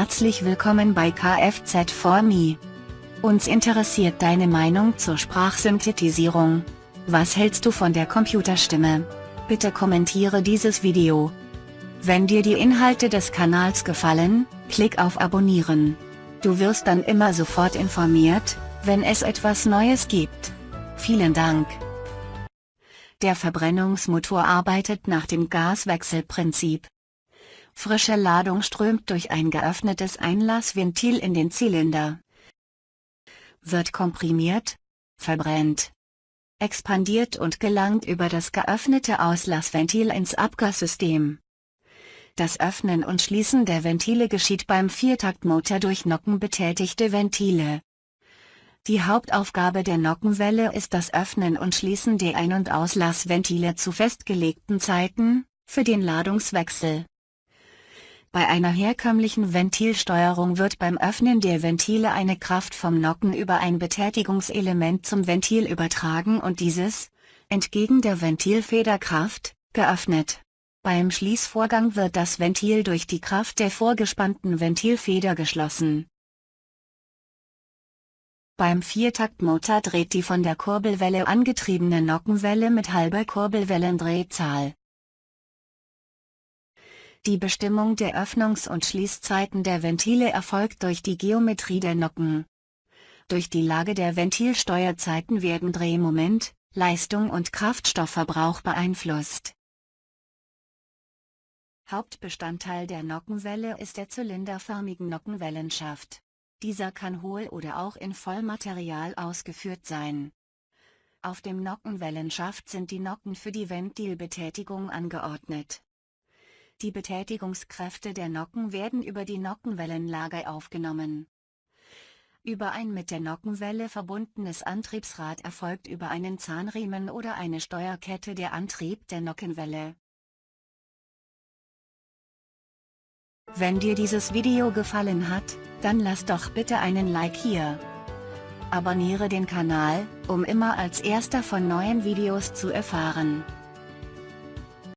Herzlich willkommen bei Kfz4Me. Uns interessiert deine Meinung zur Sprachsynthetisierung. Was hältst du von der Computerstimme? Bitte kommentiere dieses Video. Wenn dir die Inhalte des Kanals gefallen, klick auf Abonnieren. Du wirst dann immer sofort informiert, wenn es etwas Neues gibt. Vielen Dank. Der Verbrennungsmotor arbeitet nach dem Gaswechselprinzip. Frische Ladung strömt durch ein geöffnetes Einlassventil in den Zylinder. Wird komprimiert, verbrennt, expandiert und gelangt über das geöffnete Auslassventil ins Abgassystem. Das Öffnen und Schließen der Ventile geschieht beim Viertaktmotor durch nockenbetätigte Ventile. Die Hauptaufgabe der Nockenwelle ist das Öffnen und Schließen der Ein- und Auslassventile zu festgelegten Zeiten, für den Ladungswechsel. Bei einer herkömmlichen Ventilsteuerung wird beim Öffnen der Ventile eine Kraft vom Nocken über ein Betätigungselement zum Ventil übertragen und dieses, entgegen der Ventilfederkraft, geöffnet. Beim Schließvorgang wird das Ventil durch die Kraft der vorgespannten Ventilfeder geschlossen. Beim Viertaktmotor dreht die von der Kurbelwelle angetriebene Nockenwelle mit halber Kurbelwellendrehzahl. Die Bestimmung der Öffnungs- und Schließzeiten der Ventile erfolgt durch die Geometrie der Nocken. Durch die Lage der Ventilsteuerzeiten werden Drehmoment, Leistung und Kraftstoffverbrauch beeinflusst. Hauptbestandteil der Nockenwelle ist der zylinderförmigen Nockenwellenschaft. Dieser kann hohl oder auch in Vollmaterial ausgeführt sein. Auf dem Nockenwellenschaft sind die Nocken für die Ventilbetätigung angeordnet. Die Betätigungskräfte der Nocken werden über die Nockenwellenlage aufgenommen. Über ein mit der Nockenwelle verbundenes Antriebsrad erfolgt über einen Zahnriemen oder eine Steuerkette der Antrieb der Nockenwelle. Wenn dir dieses Video gefallen hat, dann lass doch bitte einen Like hier. Abonniere den Kanal, um immer als erster von neuen Videos zu erfahren.